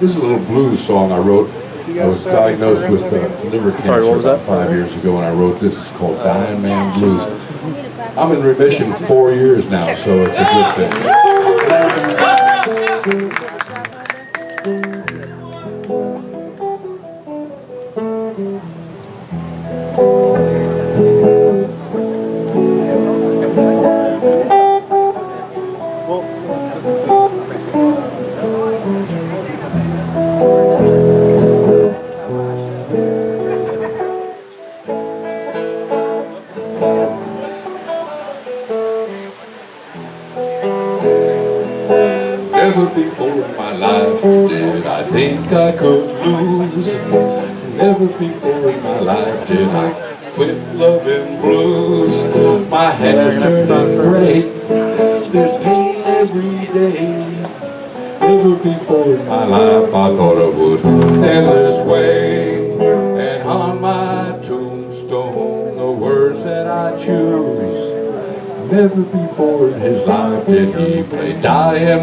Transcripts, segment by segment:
This is a little blues song I wrote. I was diagnosed with uh, liver cancer Sorry, what was about that? five years ago, and I wrote this. It's called Dying Man Blues. I'm in remission four years now, so it's a good thing. Never before in my life did I think I could lose. Never before in my life did I quit loving blues. My hair's turning gray. There's pain every day. Never before in my life I thought I would end this way. And on my Never before in his life did he play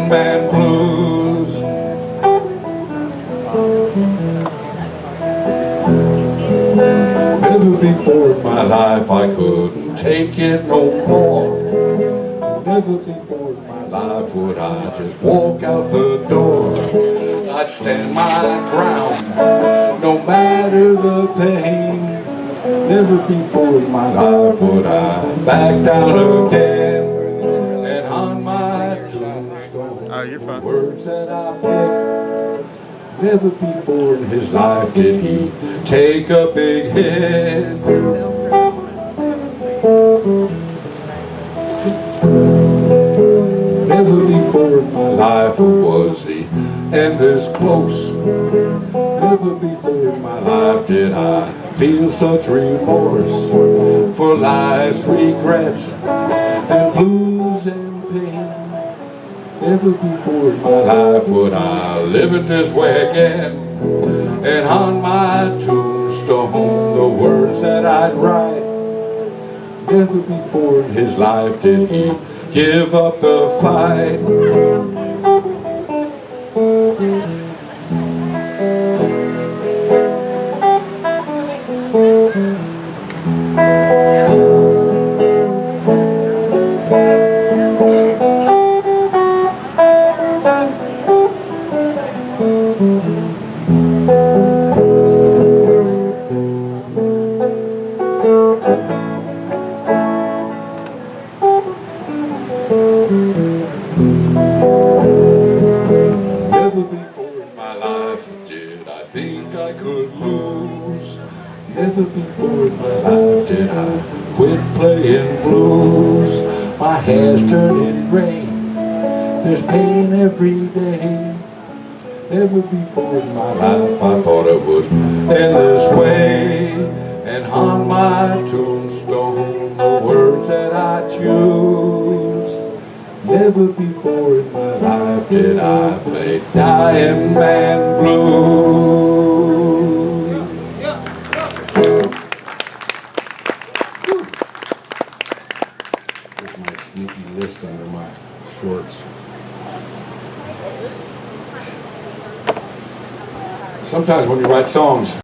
Man Blues. Never before in my life I couldn't take it no more. Never before in my life would I just walk out the door. I'd stand my ground, no matter the pain. Never before in my life would I back down again. And on my tombstone, oh, you're words that I pick. Never before in his life did he take a big hit. Never before in my life was the end this close. Never before in my life did I feel such remorse for lies, regrets, and blues and pain. Never before in my life would I live it this way again. And on my tombstone, the words that I'd write. Never before in his life did he give up the fight. Never before in my life did I think I could lose. Never before in my life did I quit playing blues. My hair's turning gray. There's pain every day. Never before in my life I thought it would end this way. And on my tombstone, the words that I choose. Never before in my life did I play Dying Man Blues. There's my sneaky list under my shorts. Sometimes when you write songs,